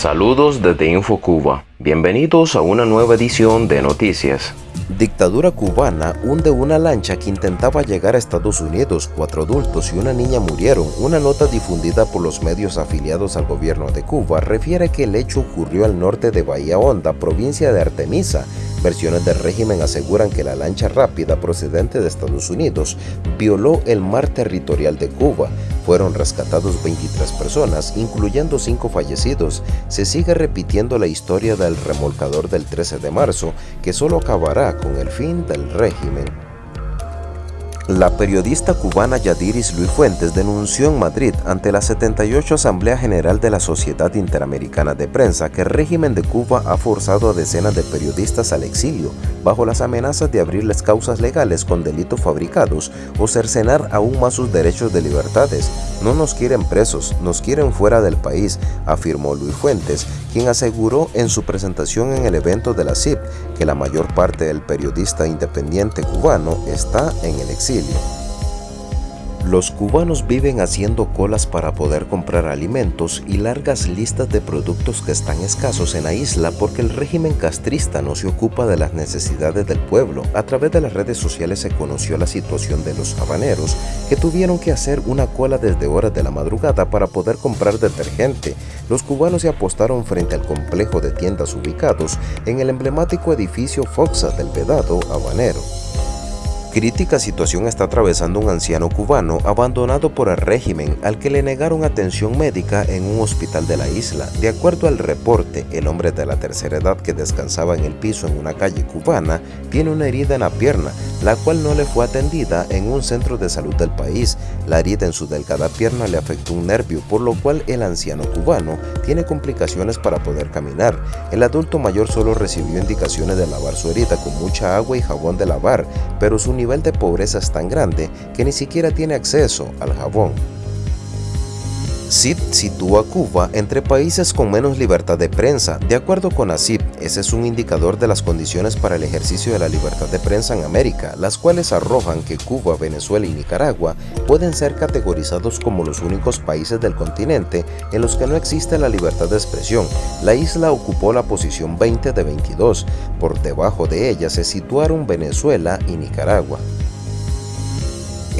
Saludos desde InfoCuba. Bienvenidos a una nueva edición de Noticias. Dictadura cubana hunde una lancha que intentaba llegar a Estados Unidos. Cuatro adultos y una niña murieron. Una nota difundida por los medios afiliados al gobierno de Cuba refiere que el hecho ocurrió al norte de Bahía Honda, provincia de Artemisa, Versiones del régimen aseguran que la lancha rápida procedente de Estados Unidos violó el mar territorial de Cuba. Fueron rescatados 23 personas, incluyendo 5 fallecidos. Se sigue repitiendo la historia del remolcador del 13 de marzo, que solo acabará con el fin del régimen. La periodista cubana Yadiris Luis Fuentes denunció en Madrid ante la 78 Asamblea General de la Sociedad Interamericana de Prensa que el régimen de Cuba ha forzado a decenas de periodistas al exilio bajo las amenazas de abrirles causas legales con delitos fabricados o cercenar aún más sus derechos de libertades. No nos quieren presos, nos quieren fuera del país, afirmó Luis Fuentes, quien aseguró en su presentación en el evento de la CIP que la mayor parte del periodista independiente cubano está en el exilio. Los cubanos viven haciendo colas para poder comprar alimentos y largas listas de productos que están escasos en la isla porque el régimen castrista no se ocupa de las necesidades del pueblo. A través de las redes sociales se conoció la situación de los habaneros que tuvieron que hacer una cola desde horas de la madrugada para poder comprar detergente. Los cubanos se apostaron frente al complejo de tiendas ubicados en el emblemático edificio Foxa del Vedado Habanero. Crítica situación está atravesando un anciano cubano abandonado por el régimen al que le negaron atención médica en un hospital de la isla. De acuerdo al reporte, el hombre de la tercera edad que descansaba en el piso en una calle cubana tiene una herida en la pierna, la cual no le fue atendida en un centro de salud del país. La herida en su delgada pierna le afectó un nervio, por lo cual el anciano cubano tiene complicaciones para poder caminar. El adulto mayor solo recibió indicaciones de lavar su herida con mucha agua y jabón de lavar, pero su nivel de pobreza es tan grande que ni siquiera tiene acceso al jabón. CIP sitúa a Cuba entre países con menos libertad de prensa. De acuerdo con ACIP, ese es un indicador de las condiciones para el ejercicio de la libertad de prensa en América, las cuales arrojan que Cuba, Venezuela y Nicaragua pueden ser categorizados como los únicos países del continente en los que no existe la libertad de expresión. La isla ocupó la posición 20 de 22. Por debajo de ella se situaron Venezuela y Nicaragua.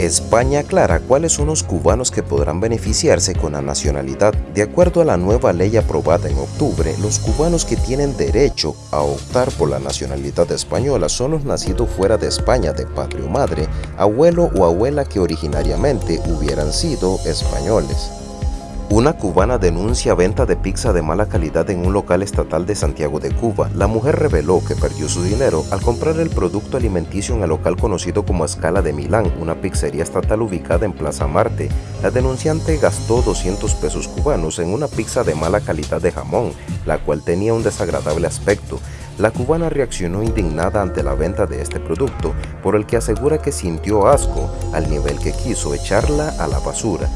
España aclara cuáles son los cubanos que podrán beneficiarse con la nacionalidad. De acuerdo a la nueva ley aprobada en octubre, los cubanos que tienen derecho a optar por la nacionalidad española son los nacidos fuera de España de patria o madre, abuelo o abuela que originariamente hubieran sido españoles. Una cubana denuncia venta de pizza de mala calidad en un local estatal de Santiago de Cuba. La mujer reveló que perdió su dinero al comprar el producto alimenticio en el local conocido como Escala de Milán, una pizzería estatal ubicada en Plaza Marte. La denunciante gastó 200 pesos cubanos en una pizza de mala calidad de jamón, la cual tenía un desagradable aspecto. La cubana reaccionó indignada ante la venta de este producto, por el que asegura que sintió asco al nivel que quiso echarla a la basura.